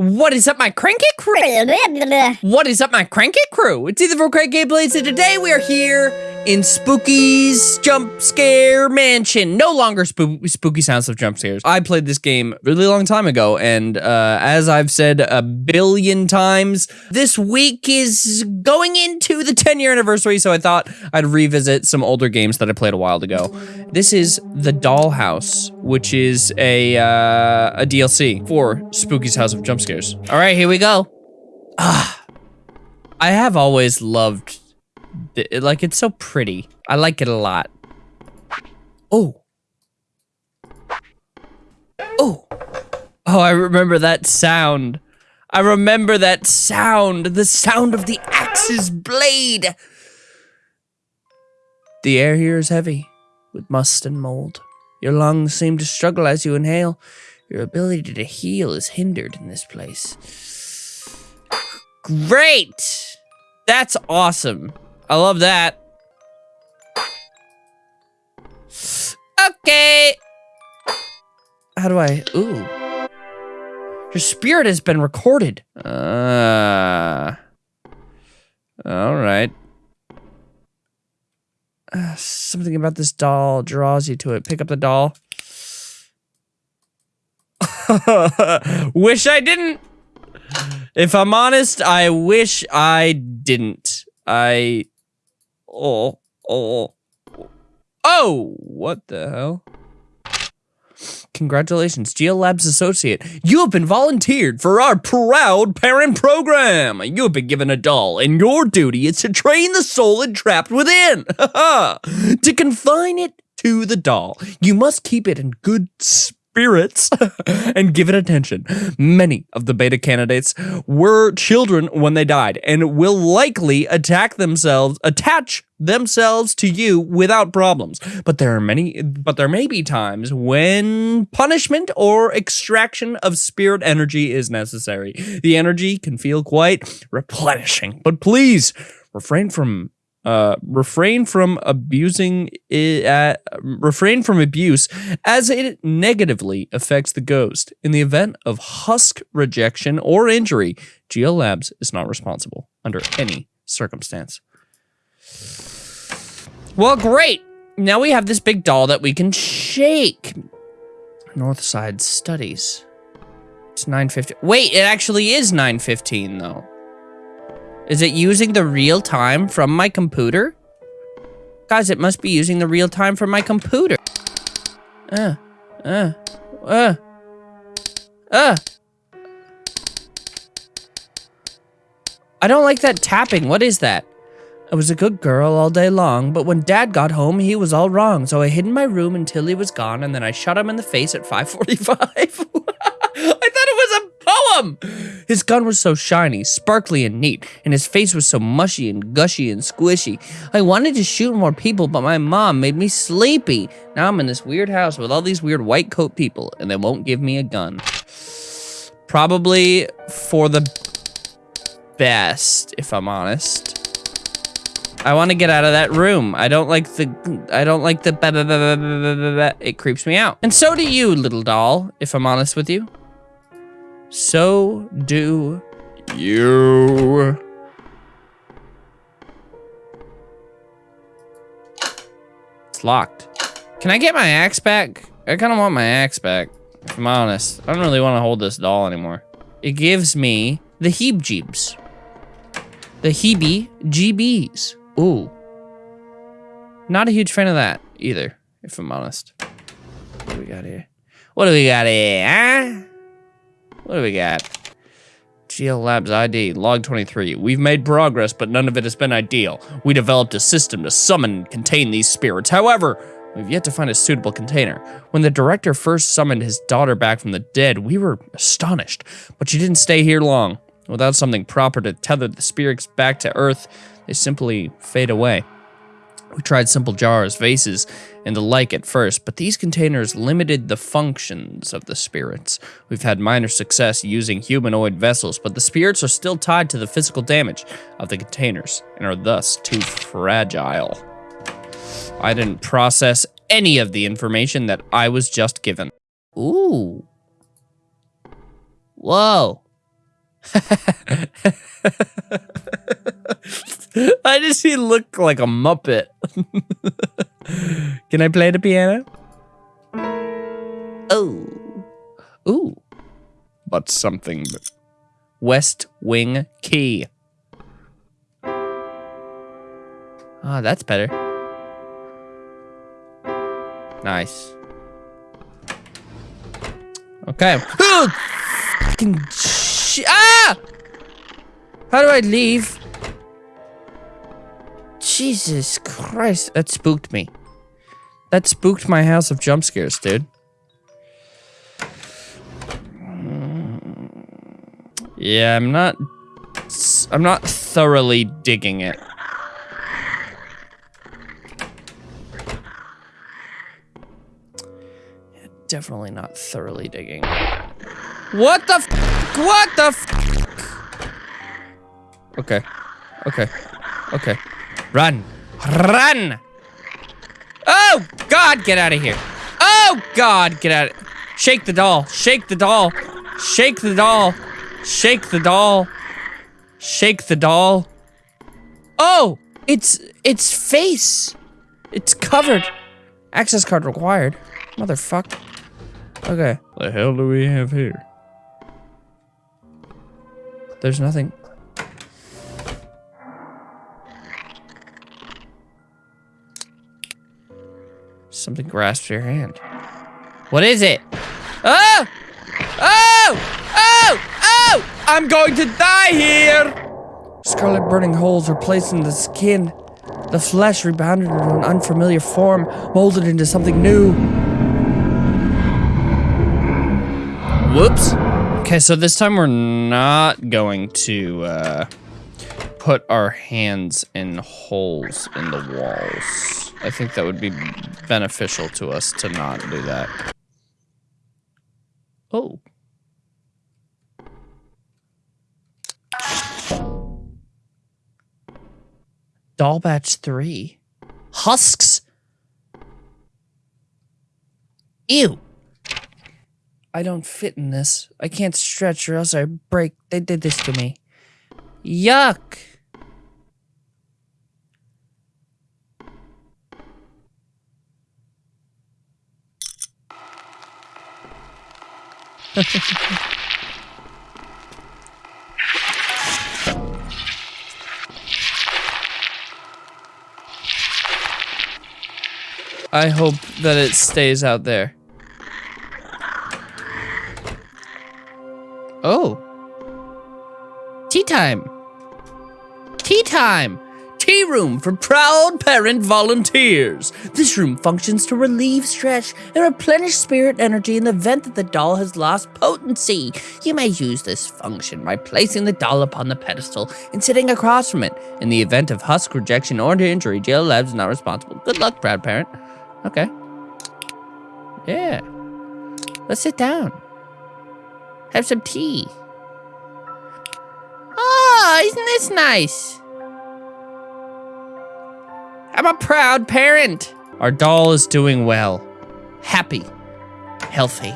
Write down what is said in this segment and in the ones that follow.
What is up, my cranky crew? What is up, my cranky crew? It's Ethan for Crank Gameplays, and today we are here in Spooky's Jump Scare Mansion. No longer spoo spooky sounds of jump scares. I played this game really long time ago, and uh, as I've said a billion times, this week is going into the 10 year anniversary, so I thought I'd revisit some older games that I played a while ago. This is The Dollhouse, which is a, uh, a DLC for Spooky's House of Jump Scares. All right, here we go. Ah, I have always loved, it, like it's so pretty. I like it a lot. Oh. Oh. Oh, I remember that sound. I remember that sound. The sound of the axe's blade. The air here is heavy with must and mold. Your lungs seem to struggle as you inhale. Your ability to heal is hindered in this place. Great! That's awesome. I love that. Okay. How do I? Ooh. Your spirit has been recorded. Uh. All right. Uh, something about this doll draws you to it. Pick up the doll. wish I didn't. If I'm honest, I wish I didn't. I. Oh. Oh. Oh! What the hell? Congratulations, GL Labs Associate. You have been volunteered for our proud parent program. You have been given a doll, and your duty is to train the soul entrapped within. to confine it to the doll, you must keep it in good spirits and give it attention. Many of the beta candidates were children when they died and will likely attack themselves, attach themselves to you without problems. But there are many but there may be times when punishment or extraction of spirit energy is necessary. The energy can feel quite replenishing, but please refrain from uh, refrain from abusing it, uh, refrain from abuse as it negatively affects the ghost. In the event of husk rejection or injury, GL Labs is not responsible under any circumstance. Well, great. Now we have this big doll that we can shake. Northside Studies. It's 9.50. Wait, it actually is 9.15 though. Is it using the real time from my computer? Guys, it must be using the real time from my computer. Uh, uh, uh, uh. I don't like that tapping. What is that? I was a good girl all day long, but when dad got home, he was all wrong. So I hid in my room until he was gone, and then I shot him in the face at 545. poem! His gun was so shiny, sparkly, and neat, and his face was so mushy and gushy and squishy. I wanted to shoot more people, but my mom made me sleepy. Now I'm in this weird house with all these weird white coat people, and they won't give me a gun. Probably for the best, if I'm honest. I want to get out of that room. I don't like the, I don't like the, it creeps me out. And so do you, little doll, if I'm honest with you. So do you. It's locked. Can I get my axe back? I kind of want my axe back, if I'm honest. I don't really want to hold this doll anymore. It gives me the heebs The heebie-GBs. Ooh. Not a huge fan of that either, if I'm honest. What do we got here? What do we got here, huh? What do we got? GL Labs ID, log 23. We've made progress, but none of it has been ideal. We developed a system to summon and contain these spirits. However, we've yet to find a suitable container. When the director first summoned his daughter back from the dead, we were astonished, but she didn't stay here long. Without something proper to tether the spirits back to Earth, they simply fade away. We tried simple jars, vases, and the like at first, but these containers limited the functions of the spirits. We've had minor success using humanoid vessels, but the spirits are still tied to the physical damage of the containers and are thus too fragile. I didn't process any of the information that I was just given. Ooh. Whoa. Why does he look like a Muppet? Can I play the piano? Oh. Ooh. But something. West Wing Key. Ah, oh, that's better. Nice. Okay. Ah! How do I leave? Jesus Christ, that spooked me. That spooked my house of jump scares, dude. Yeah, I'm not... I'm not thoroughly digging it. Definitely not thoroughly digging. What the What the Okay. Okay. Okay. Run. Run! Oh, God, get out of here. Oh, God, get out of Shake the doll. Shake the doll. Shake the doll. Shake the doll. Shake the doll. Oh, it's, it's face. It's covered. Access card required. Motherfucker. Okay. The hell do we have here? There's nothing. Something grasps your hand. What is it? Oh! Oh! Oh! Oh! I'm going to die here! Scarlet burning holes are placed in the skin. The flesh rebounded into an unfamiliar form, molded into something new. Whoops. Okay, so this time we're not going to uh, put our hands in holes in the walls. I think that would be beneficial to us to not do that. Oh. Doll batch 3. Husks? Ew. I don't fit in this. I can't stretch or else I break. They did this to me. Yuck. I hope that it stays out there. Oh. Tea time. Tea time tea room for proud parent volunteers. This room functions to relieve stress and replenish spirit energy in the event that the doll has lost potency. You may use this function by placing the doll upon the pedestal and sitting across from it. In the event of husk rejection or injury, GL Labs is not responsible. Good luck, proud parent. Okay. Yeah. Let's sit down. Have some tea. Oh, isn't this nice? I'm a proud parent. Our doll is doing well. Happy. Healthy.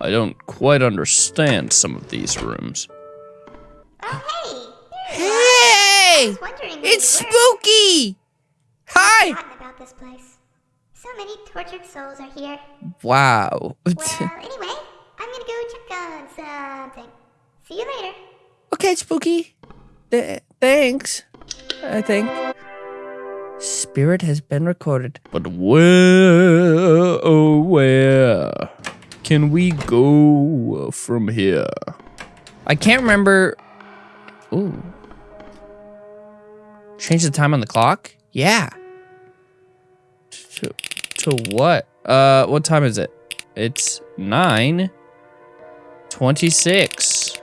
I don't quite understand some of these rooms. Oh, hey! Hey! It's spooky! Hi! about this place. So many tortured souls are here. Wow. well, anyway, I'm gonna go check on something. See you later. Okay, Spooky. Th thanks, I think. Spirit has been recorded. But where, oh where can we go from here? I can't remember. Ooh. Change the time on the clock? Yeah. To, to what? Uh, what time is it? It's 9 26.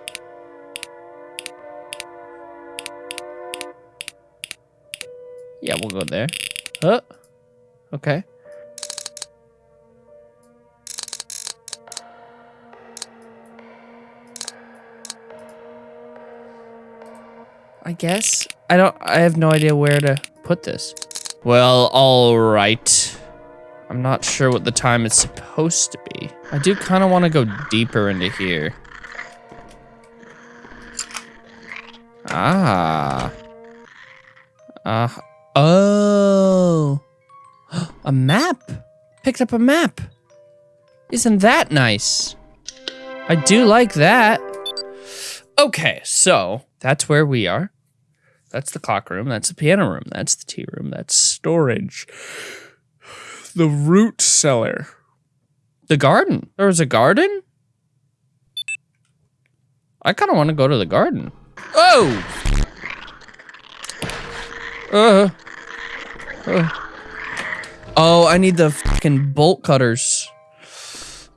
Yeah, we'll go there. Huh? Okay. I guess. I don't, I have no idea where to put this. Well, all right. I'm not sure what the time is supposed to be. I do kind of want to go deeper into here. Ah. Uh, oh. A map. Picked up a map. Isn't that nice? I do like that. Okay, so that's where we are. That's the clock room. That's the piano room. That's the tea room. That's storage. The root cellar. The garden. There was a garden? I kind of want to go to the garden. Oh! Uh, uh. Oh, I need the fucking bolt cutters.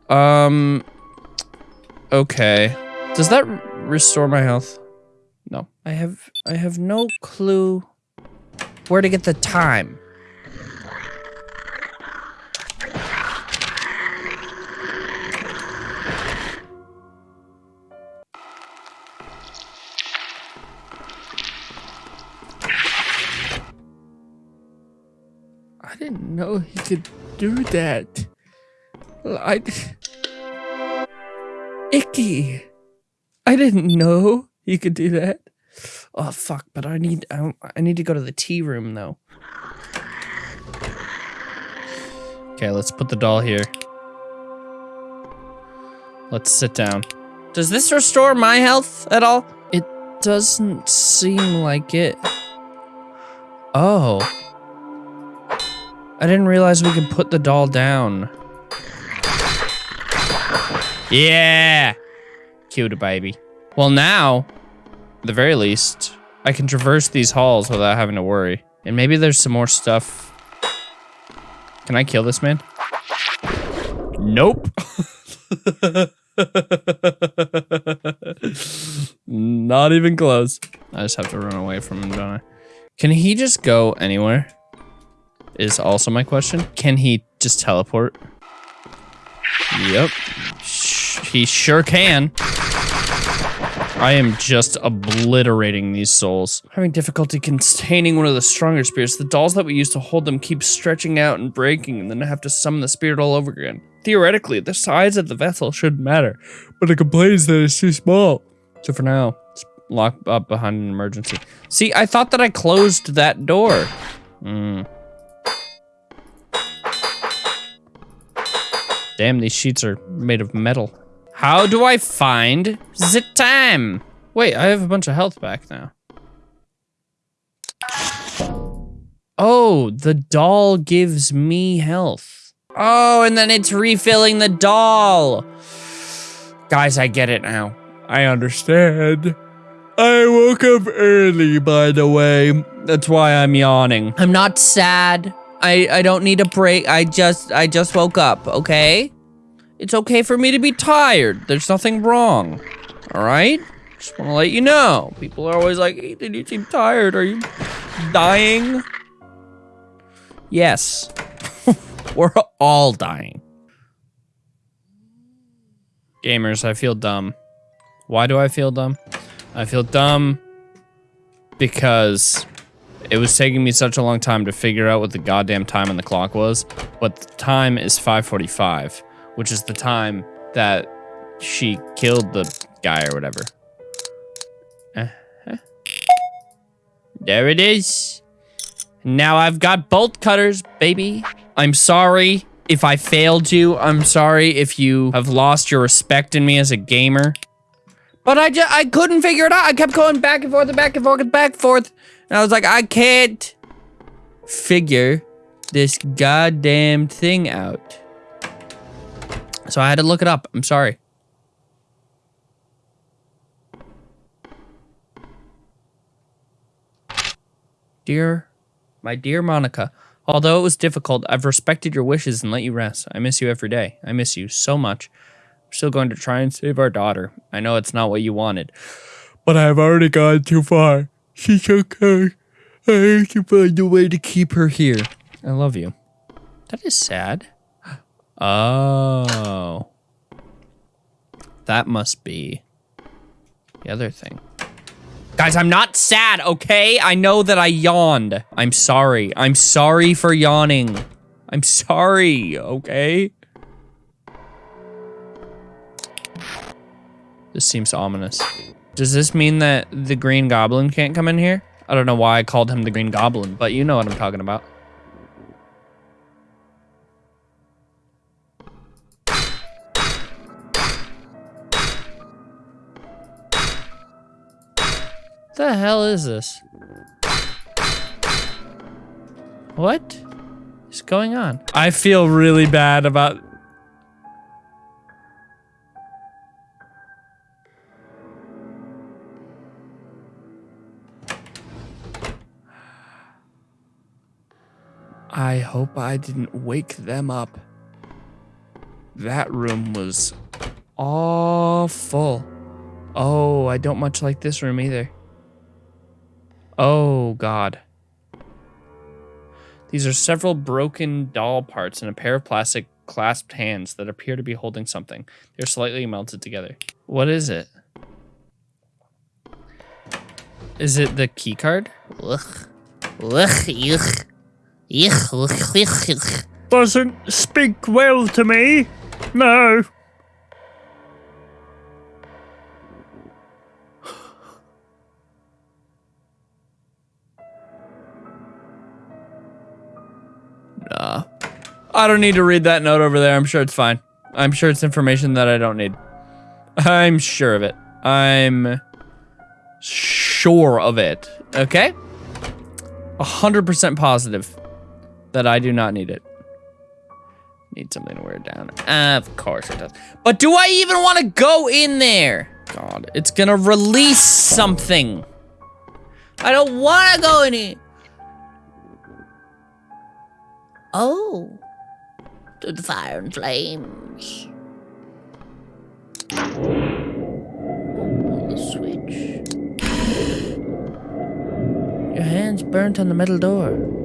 Um. Okay. Does that restore my health? No. I have I have no clue where to get the time. Didn't know he could do that. I. Icky. I didn't know he could do that. Oh fuck! But I need I, I need to go to the tea room though. Okay, let's put the doll here. Let's sit down. Does this restore my health at all? It doesn't seem like it. Oh. I didn't realize we could put the doll down. Yeah! Cute baby. Well now, at the very least, I can traverse these halls without having to worry. And maybe there's some more stuff. Can I kill this man? Nope. Not even close. I just have to run away from him, don't I? Can he just go anywhere? Is also my question. Can he just teleport? Yep. He sure can. I am just obliterating these souls. Having difficulty containing one of the stronger spirits. The dolls that we use to hold them keep stretching out and breaking, and then I have to summon the spirit all over again. Theoretically, the size of the vessel shouldn't matter, but it complains that it's too small. So for now, it's locked up behind an emergency. See, I thought that I closed that door. Hmm. Damn, these sheets are made of metal. How do I find the time? Wait, I have a bunch of health back now. Oh, the doll gives me health. Oh, and then it's refilling the doll. Guys, I get it now. I understand. I woke up early, by the way. That's why I'm yawning. I'm not sad. I, I don't need a break. I just I just woke up, okay? It's okay for me to be tired. There's nothing wrong. All right? Just want to let you know. People are always like, Ethan, you seem tired. Are you dying? Yes. We're all dying. Gamers, I feel dumb. Why do I feel dumb? I feel dumb because it was taking me such a long time to figure out what the goddamn time on the clock was, but the time is 545, which is the time that she killed the guy or whatever. Uh -huh. There it is. Now I've got bolt cutters, baby. I'm sorry if I failed you. I'm sorry if you have lost your respect in me as a gamer. But I just, I couldn't figure it out. I kept going back and forth and back and forth and back and forth. And I was like, I can't figure this goddamn thing out. So I had to look it up. I'm sorry. Dear, my dear Monica, although it was difficult, I've respected your wishes and let you rest. I miss you every day. I miss you so much. I'm still going to try and save our daughter. I know it's not what you wanted, but I've already gone too far. She's okay. I have to find a way to keep her here. I love you. That is sad. Oh. That must be the other thing. Guys, I'm not sad, okay? I know that I yawned. I'm sorry. I'm sorry for yawning. I'm sorry, okay? This seems ominous. Does this mean that the Green Goblin can't come in here? I don't know why I called him the Green Goblin, but you know what I'm talking about. The hell is this? What is going on? I feel really bad about I hope I didn't wake them up. That room was awful. Oh, I don't much like this room either. Oh, God. These are several broken doll parts and a pair of plastic clasped hands that appear to be holding something. They're slightly melted together. What is it? Is it the key card? Ugh. Ugh. Ugh. Doesn't speak well to me. No. Nah. I don't need to read that note over there. I'm sure it's fine. I'm sure it's information that I don't need. I'm sure of it. I'm sure of it. Okay? 100% positive that I do not need it. Need something to wear down. Of course it does. But do I even want to go in there? God, it's gonna release something. I don't want to go in it. Oh. To the fire and flames. The switch. Your hand's burnt on the metal door.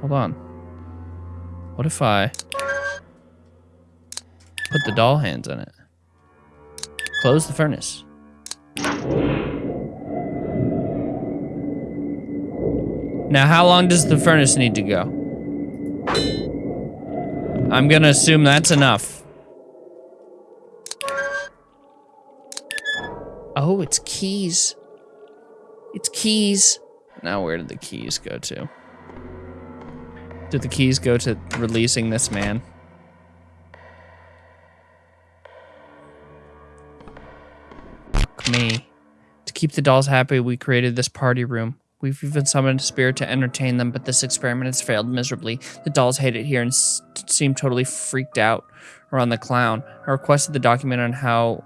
Hold on. What if I put the doll hands in it? Close the furnace. Now, how long does the furnace need to go? I'm gonna assume that's enough. Oh, it's keys. It's keys. Now, where did the keys go to? Did the keys go to releasing this man? Fuck me. To keep the dolls happy, we created this party room. We've even summoned a spirit to entertain them, but this experiment has failed miserably. The dolls hate it here and seem totally freaked out around the clown. I requested the document on how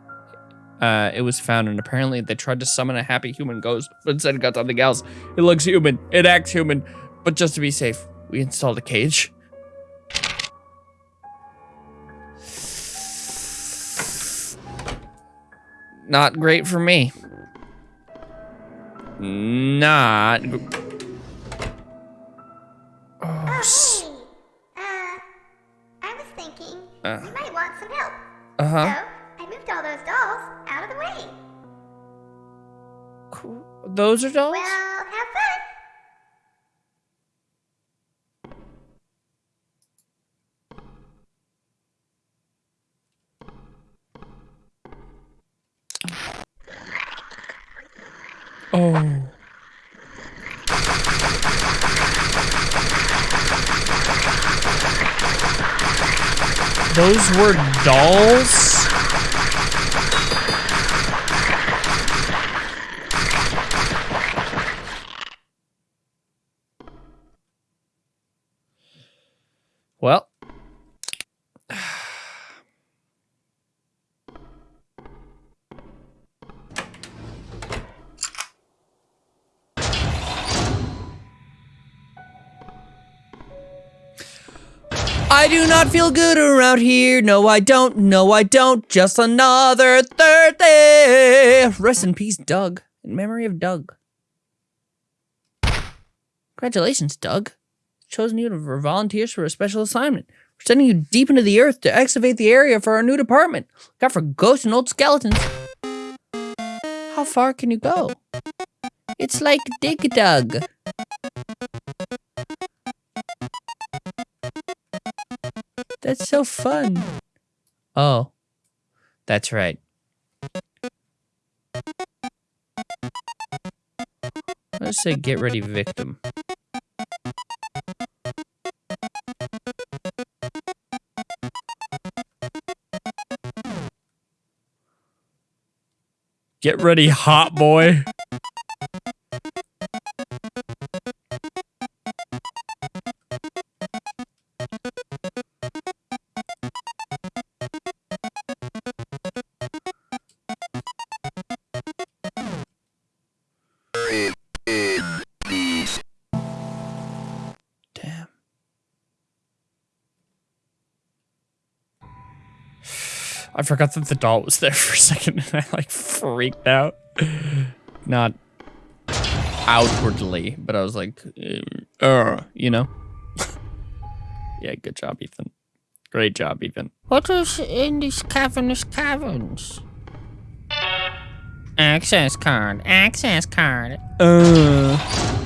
uh, it was found, and apparently they tried to summon a happy human ghost, but instead got something else. It looks human, it acts human, but just to be safe, we installed a cage. Not great for me. Not. Oh, hey. Uh, I was thinking Uh. you might want some help. Uh huh. So, I moved all those dolls out of the way. Those are dolls? Well, have fun. Oh. Those were dolls? Not feel good around here. No, I don't. No, I don't. Just another Thursday. Rest in peace, Doug. In memory of Doug. Congratulations, Doug. Chosen you for volunteers for a special assignment. We're sending you deep into the earth to excavate the area for our new department. Look out for ghosts and old skeletons. How far can you go? It's like Dig Dug. That's so fun. Oh. That's right. Let's say get ready victim. Get ready, hot boy. I forgot that the doll was there for a second and I like freaked out. Not outwardly, but I was like, uh, uh, you know? yeah, good job, Ethan. Great job, Ethan. What is in these cavernous caverns? Access card. Access card. Uh.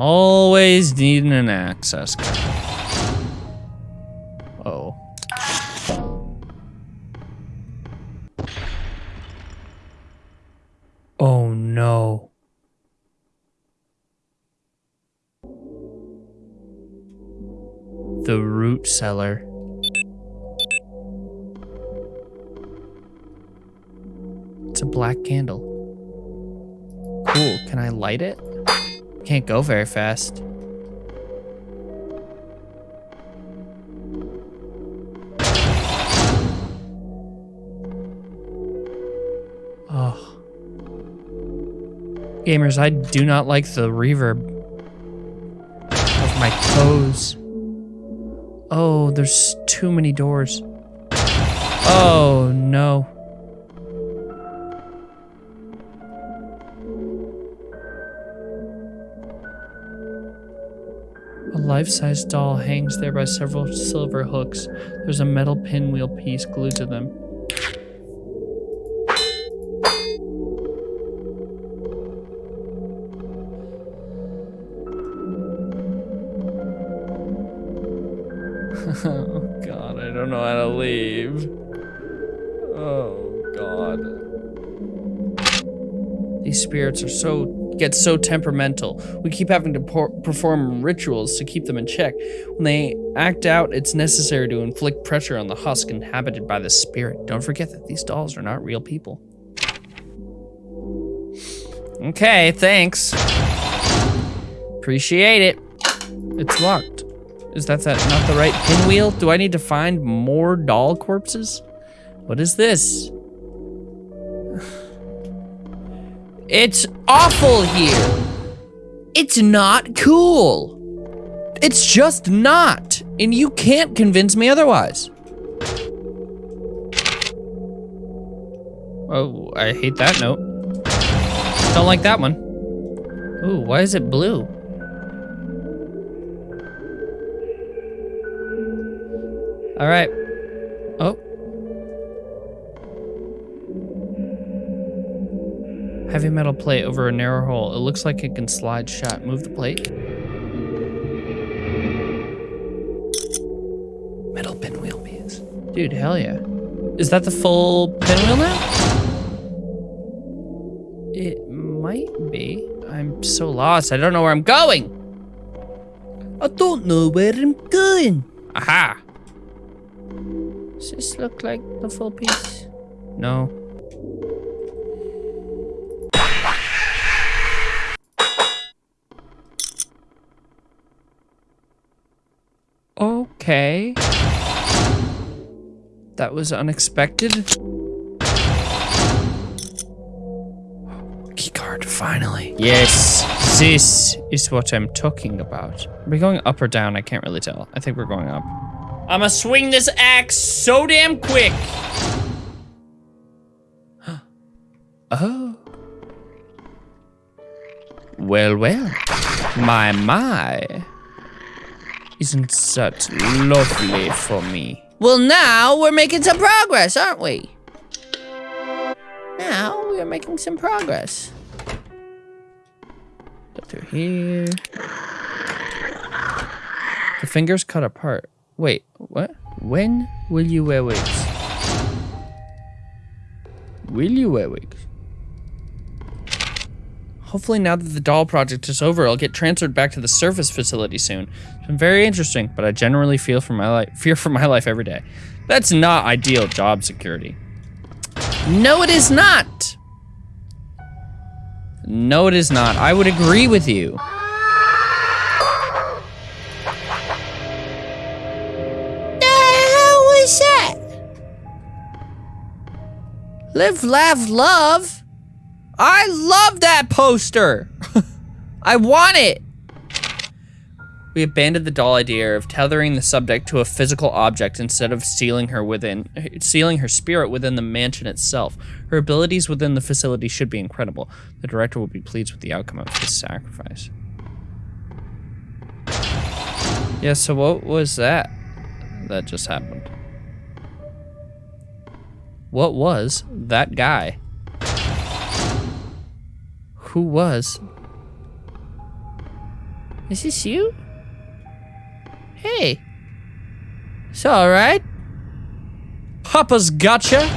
Always needing an access card. Oh. Oh no. The root cellar. It's a black candle. Cool. Can I light it? Can't go very fast. Oh. Gamers, I do not like the reverb of my toes. Oh, there's too many doors. Oh, no. Life-size doll hangs there by several silver hooks. There's a metal pinwheel piece glued to them. oh god, I don't know how to leave. Oh god. These spirits are so get so temperamental. We keep having to perform rituals to keep them in check. When they act out, it's necessary to inflict pressure on the husk inhabited by the spirit. Don't forget that these dolls are not real people. Okay, thanks. Appreciate it. It's locked. Is that, that not the right pinwheel? Do I need to find more doll corpses? What is this? It's awful here. It's not cool. It's just not. And you can't convince me otherwise. Oh, I hate that note. Don't like that one. Ooh, why is it blue? All right. Oh. Heavy metal plate over a narrow hole. It looks like it can slide shut. Move the plate. Metal pinwheel piece. Dude, hell yeah. Is that the full pinwheel now? It might be. I'm so lost. I don't know where I'm going. I don't know where I'm going. Aha. Does this look like the full piece? No. Okay. That was unexpected. Keycard, finally. Yes, this is what I'm talking about. Are we going up or down? I can't really tell. I think we're going up. I'ma swing this axe so damn quick. oh. Well, well. My, my. Isn't that lovely for me? Well, now we're making some progress, aren't we? Now we are making some progress. Go through here. The fingers cut apart. Wait, what? When will you wear wigs? Will you wear wigs? Hopefully now that the doll project is over, I'll get transferred back to the surface facility soon. Been very interesting, but I generally feel for my life fear for my life every day. That's not ideal job security. No, it is not. No, it is not. I would agree with you. The hell was that? Live, laugh, love. I love that poster. I want it. We abandoned the doll idea of tethering the subject to a physical object instead of sealing her within sealing her spirit within the mansion itself. Her abilities within the facility should be incredible. The director will be pleased with the outcome of this sacrifice. Yeah, so what was that that just happened? What was that guy? Who was? Is this you? Hey. It's alright. Papa's gotcha.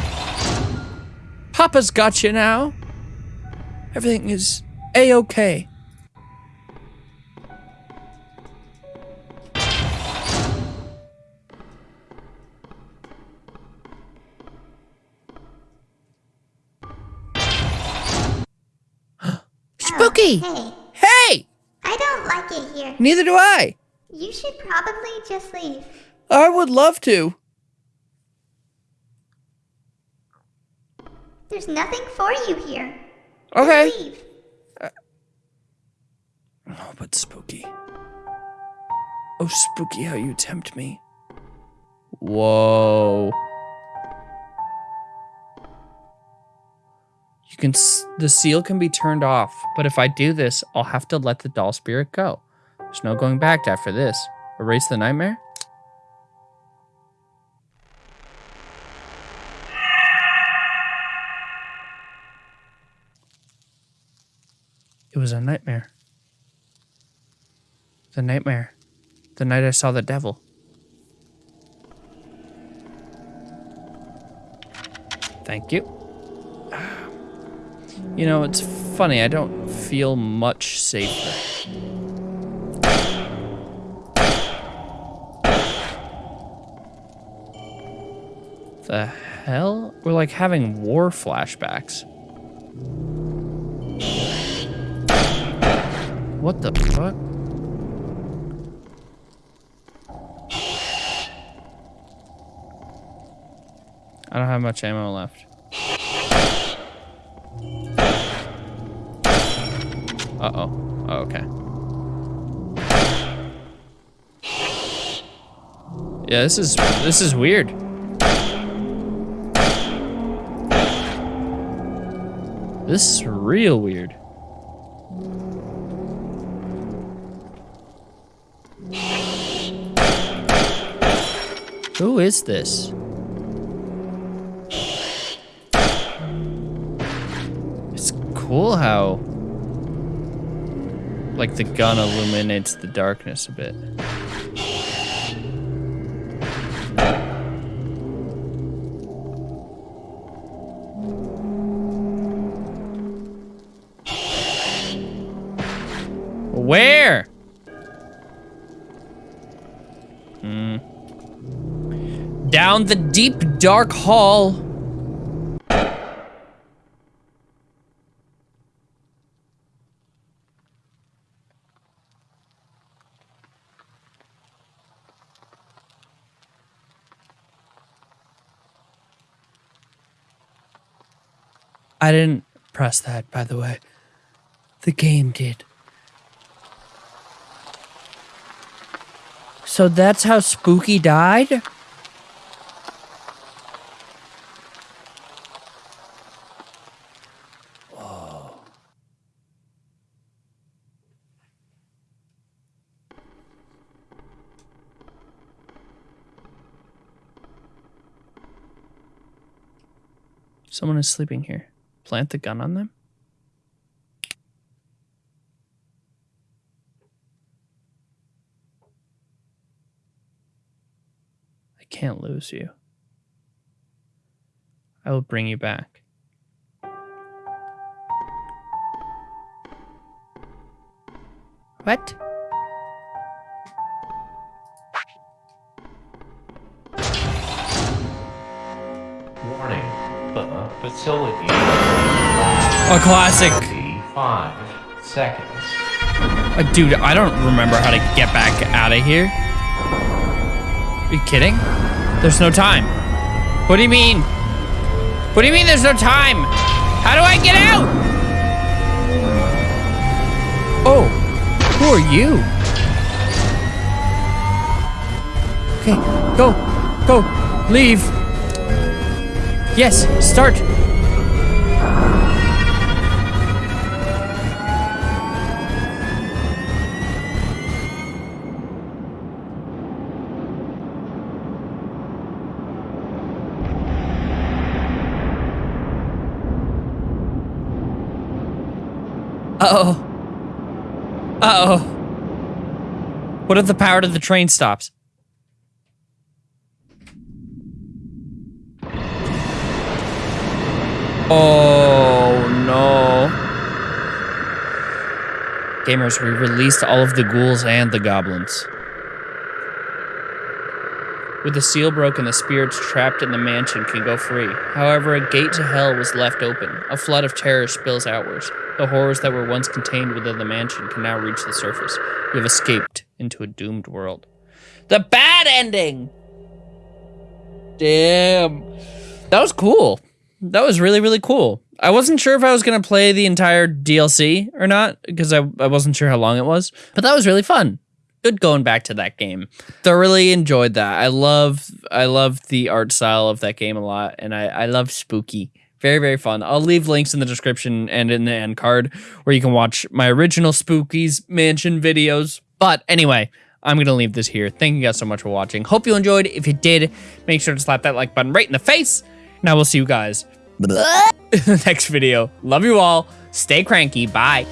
Papa's gotcha now. Everything is a-okay. Spooky! Oh, hey, Hey! I don't like it here. Neither do I. You should probably just leave. I would love to. There's nothing for you here. Okay. Leave. Uh, oh, but spooky. Oh, spooky, how you tempt me. Whoa. You can, s- the seal can be turned off, but if I do this, I'll have to let the doll spirit go. There's no going back after this. Erase the nightmare? It was a nightmare. The nightmare. The night I saw the devil. Thank you. You know, it's funny, I don't feel much safer. The hell? We're like having war flashbacks. What the fuck? I don't have much ammo left. Uh-oh. Oh, okay. Yeah, this is this is weird. This is real weird. Who is this? It's cool how like the gun illuminates the darkness a bit. Down the deep, dark hall. I didn't press that, by the way. The game did. So that's how Spooky died? Someone is sleeping here. Plant the gun on them? I can't lose you. I will bring you back. What? Facility. A classic. Five seconds. Uh, dude, I don't remember how to get back out of here. Are you kidding? There's no time. What do you mean? What do you mean there's no time? How do I get out? Oh, who are you? Okay, go, go, leave. Yes, start. Uh-oh. Uh-oh. What if the power to the train stops? Oh, no. Gamers, we released all of the ghouls and the goblins. With the seal broken, the spirits trapped in the mansion can go free. However, a gate to hell was left open. A flood of terror spills outwards. The horrors that were once contained within the mansion can now reach the surface. We have escaped into a doomed world. The bad ending! Damn. That was cool. That was really, really cool. I wasn't sure if I was going to play the entire DLC or not because I, I wasn't sure how long it was, but that was really fun good going back to that game. Thoroughly enjoyed that. I love I love the art style of that game a lot, and I I love spooky. Very very fun. I'll leave links in the description and in the end card where you can watch my original Spooky's Mansion videos. But anyway. I'm going to leave this here. Thank you guys so much for watching. Hope you enjoyed. If you did, make sure to slap that like button right in the face. And I will see you guys in the next video. Love you all. Stay cranky. Bye.